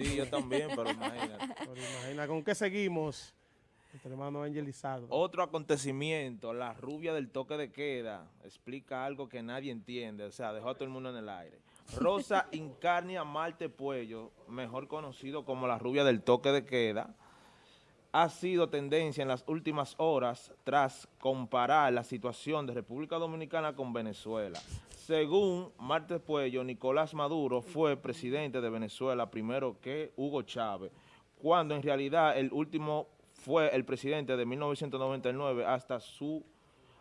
Sí, yo también, pero imagínate. Pero imagina, ¿con qué seguimos? Nuestro hermano Angelizado. Otro acontecimiento, la rubia del toque de queda, explica algo que nadie entiende, o sea, dejó a todo el mundo en el aire. Rosa Incarnia Marte Puello, mejor conocido como la rubia del toque de queda, ha sido tendencia en las últimas horas tras comparar la situación de República Dominicana con Venezuela. Según Marte Puello, Nicolás Maduro fue presidente de Venezuela primero que Hugo Chávez, cuando en realidad el último fue el presidente de 1999 hasta su,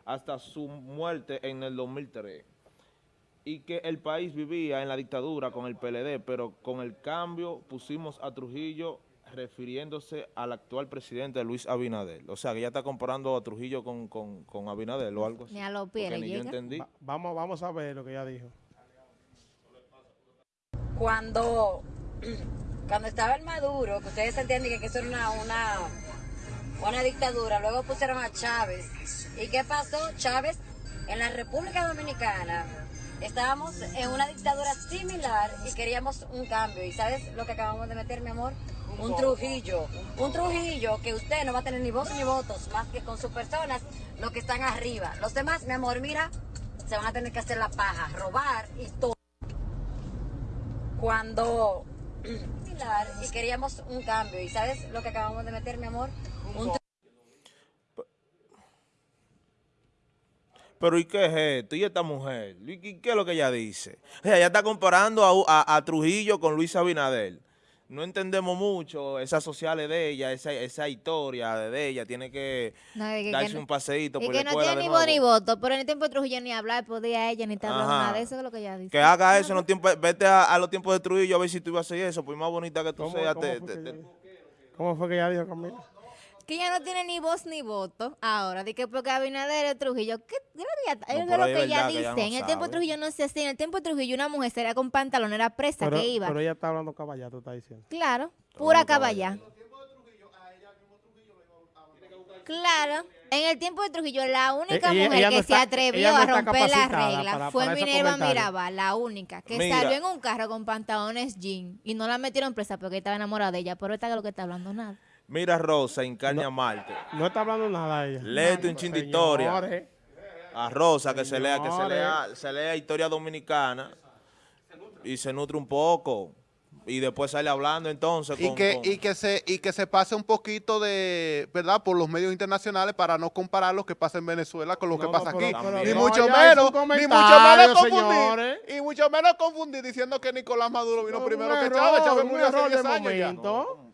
hasta su muerte en el 2003 y que el país vivía en la dictadura con el PLD, pero con el cambio pusimos a Trujillo refiriéndose al actual presidente Luis Abinader. O sea, que ya está comparando a Trujillo con, con, con Abinader o algo así. Ni a los Porque pies ni yo entendí. Va- vamos, vamos a ver lo que ella dijo. cuando, cuando estaba el Maduro, que ustedes entienden que eso era una, una, una dictadura, luego pusieron a Chávez. ¿Y qué pasó? Chávez, en la República Dominicana, estábamos en una dictadura similar y queríamos un cambio. ¿Y sabes lo que acabamos de meter, mi amor? Un Trujillo. Un Trujillo que usted no va a tener ni voz ni votos, más que con sus personas, los que están arriba. Los demás, mi amor, mira, se van a tener que hacer la paja, robar y todo cuando y queríamos un cambio. ¿Y sabes lo que acabamos de meter, mi amor? Un Pero ¿y qué es esto? ¿Y esta mujer? ¿Y qué, es lo que ella dice? O sea, ella está comparando a, a- a Trujillo con Luis Abinader. No entendemos mucho esas sociales de ella, esa, esa historia de ella. Tiene que No, que- darse que no- un paseíto Y por que la no escuela tiene de ni voz ni voto, pero en el tiempo de Trujillo ni hablar podía ella, ni estar hablando Ajá. nada de eso, es lo que ella dice. Que haga eso en los tiempos, vete a, a los tiempos de Trujillo a ver si tú ibas a hacer eso, pues más bonita que tú ¿Cómo, seas. cómo te- fue te- que te- ella dijo? ¿Cómo fue que ella dijo, Camila? Que ella no tiene ni voz ni voto ahora, de que porque Abinader es Trujillo, ¿qué? No, Es de lo que ella que dice. ella no en el tiempo de. Trujillo no se hacía, en el tiempo de Trujillo una mujer sería con pantalón, era presa Pero, que iba. pero ella está hablando caballá, tú estás diciendo. Claro, pura caballá. Claro, en el tiempo de Trujillo la única ella- mujer ella que no se está- atrevió no a romper la capacitada regla para- fue Minerva. Mirabal, la única, que Mira. salió en un carro con pantalones jean y no la metieron presa porque estaba enamorada de ella, pero esta es lo que está hablando nada. Mira Rosa, Incarnia Marte. No está hablando nada ella. Léete un chin de historia. A Rosa que se lea, que se lea, se lea historia dominicana y se nutre un poco. Y después sale hablando entonces y con- que con- y que se y que se pase un poquito de verdad por los medios internacionales para no comparar lo que pasa en Venezuela con lo No, que pasa pero- aquí pero ni no, mucho menos ni mucho menos confundir y mucho menos confundir diciendo que Nicolás Maduro vino primero que Chávez Chávez murió hace error de 10 años ya. momento.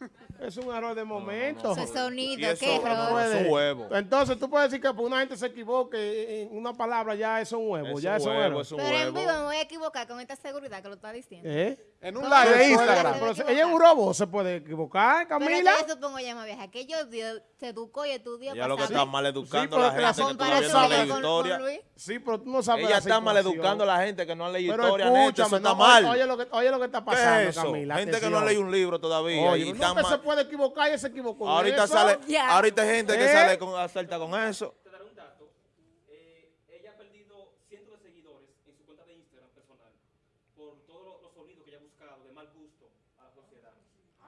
Es un error de momento. Ese sonido, eso qué no error. puede- Es un huevo. Entonces tú puedes decir que por una gente se equivoque en una palabra ya es un huevo. Es ya un es un huevo, es un Pero en huevo. vivo me voy a equivocar con esta seguridad que lo está diciendo. ¿Eh? En un ¿Cómo live de? Instagram Pero ella es un robot, se puede equivocar, Pero Camila. yo supongo ya más vieja que yo dio- se educó y estudió Ella para lo que está mal educando Sí, a la pero la gente que no con- historia. Sí, pero tú no sabes Ella la está mal educando a la gente que no ha leído Pero historia, neta, eso está no, mal. Oye lo, que, oye lo que está ¿Qué pasando, es eso? Camila. gente que no atención. lee un libro todavía Oye, y nunca está se mal. puede equivocar y se equivocó. Ahorita sale, Ya. ahorita hay gente que ¿Eh? sale con asalta con eso. te daré un dato. Eh, ella ha perdido cientos de seguidores en su cuenta de Instagram personal por todos los, los de mal gusto a la sociedad.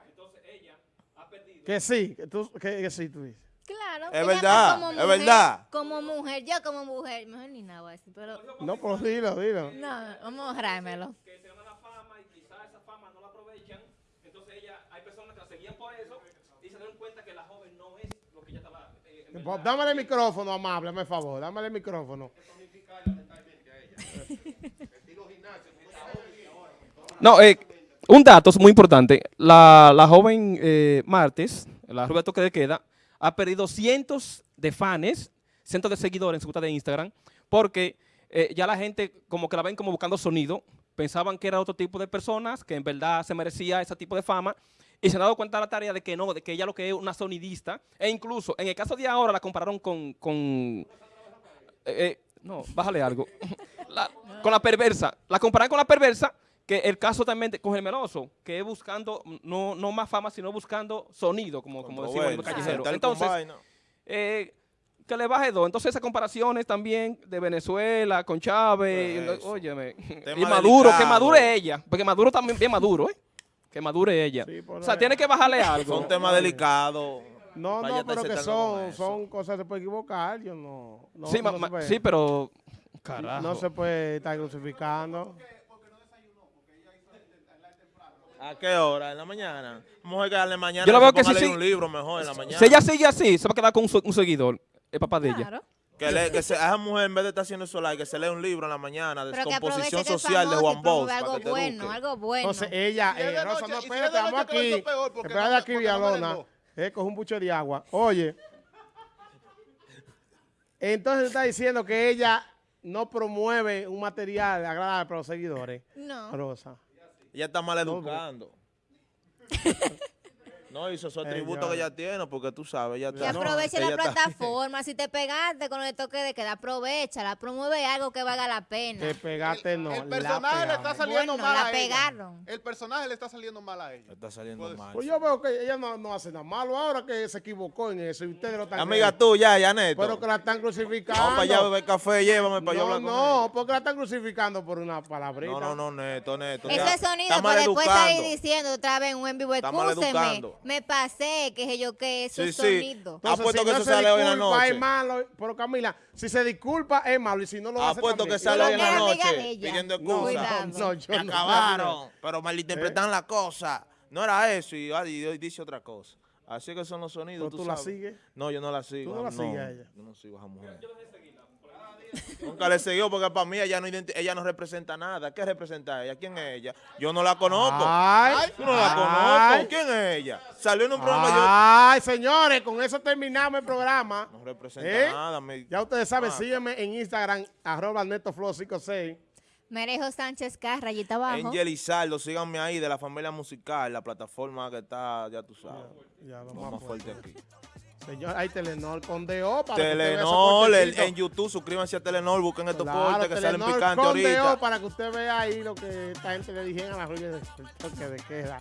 Entonces ella ha perdido. Que sí, que, tú, que, que sí, tú dices. Claro. Es verdad, como es mujer- verdad. Como mujer, yo como mujer, mejor ni nada voy a decir, pero No, pero dilo, dilo. no, vamos a ahorrármelo. que se gana la fama y quizás esa fama no la aprovechan. Entonces ella, hay personas que la seguían por eso y se dieron cuenta que la joven no es lo que ella estaba. eh, en verdad. Dámale el micrófono, amable, hazme favor. Dámale el micrófono. No, eh, un dato muy importante. La, la joven eh, Martes, la rubia toque de queda, ha perdido cientos de fans, cientos de seguidores en su cuenta de Instagram, porque eh, ya la gente como que la ven como buscando sonido, pensaban que era otro tipo de personas, que en verdad se merecía ese tipo de fama, y se han dado cuenta de la tarea de que no, de que ella lo que es una sonidista, e incluso en el caso de ahora la compararon con... con eh, no, bájale algo. La- con la perversa. La comparan con la perversa, que el caso también de, con el meloso, que es buscando, no, no más fama, sino buscando sonido, como, como decimos en tal con Entonces, eh, que le baje dos. Entonces esas comparaciones también de Venezuela con Chávez, óyeme, Tema y Maduro, que delicado. Es ella, porque Maduro también bien Maduro, ¿eh? que madure ella. Sí, o sea, ahí. tiene que bajarle algo. Son temas delicados. No, no, pero que son, son cosas que se puede equivocar. Yo no. no sí, no ma- se ma- puede- sí, pero... Carajo. No se puede estar crucificando. ¿A qué hora? ¿En la mañana? Vamos a quedarle mañana. Yo la veo que sí, leer sí. un libro mejor en la mañana. Si ella sigue así, se va a quedar con un, se- un seguidor, el papá de ella. Que, le- que se, a esa mujer en vez de estar haciendo eso like, que se lee un libro en la mañana, Pero que Descomposición aproveche que es Social de Juan Bosch. algo bueno, algo bueno. Entonces ella, eh, de Rosa, noche, no, si espérate, de a aquí. ser peor, porque Espérate aquí, Villalona. Eh, coge un buche de agua. Oye, entonces está diciendo que ella no promueve un material agradable para los seguidores. No. Rosa. Ella está mal educando. No, hizo su atributo Ella- que ella tiene, porque tú sabes, ella Que está- aproveche la está- plataforma. Si te pegaste con el toque de queda, aprovechala. Promueve algo que valga la pena. Te pegaste, no. el personaje le está saliendo Bueno, mal la a ella. pegaron. El personaje le está saliendo mal a ella. Está saliendo Pues- mal. Pues yo veo que ella no, no hace nada malo ahora que se equivocó en eso y ustedes lo están Amiga creyendo. tuya, Janet. Pero que la están crucificando. Vamos para allá beber café, llévame para yo No, hablar con no, porque la están crucificando por una palabrita. No, no, no, Neto, Neto. Ese ya, sonido está para después salir maleducando. diciendo otra vez en un en vivo, Está maleducando. Me pasé, que sé yo qué, esos Sí, sí. sonidos. Entonces, Apuesto si que no eso se sale hoy en la disculpa, noche. es malo. Pero Camila, si se disculpa es malo y si no lo hace Apuesto también. que sale hoy en la no noche pidiendo No, excusas. No, yo no. acabaron, pero malinterpretan la cosa. No era eso y, hoy dice otra cosa. Así que son los sonidos, ¿Pero tú, tú la sabes. sigues? No, yo no la sigo. ¿Tú no la sigues a ella? Yo no sigo a esa mujer. Nunca le siguió porque para mí ella no, identi- ella no representa nada. ¿Qué representa ella? ¿Quién es ella? Yo no la conozco. Ay, Tú no la ay, conozco. ¿Quién es ella? Salió en un programa Ay, señores, con eso terminamos el programa. yo... No representa ¿Eh? nada. me- Ya ustedes saben, Ah. sígueme en Instagram, arroba netoflow56. Merejo Sánchez K, rayita abajo. Angel Izardo, síganme ahí de la familia musical, la plataforma que está, ya tú sabes, Ya, lo lo más más fuerte fuerte. aquí. Señor, hay Telenor con DO para que usted vea el- en YouTube, suscríbanse a Telenor, busquen estos Claro, cortes que salen picantes con DO ahorita. para que usted vea ahí lo que esta gente le dijeron a la rubia del toque de queda.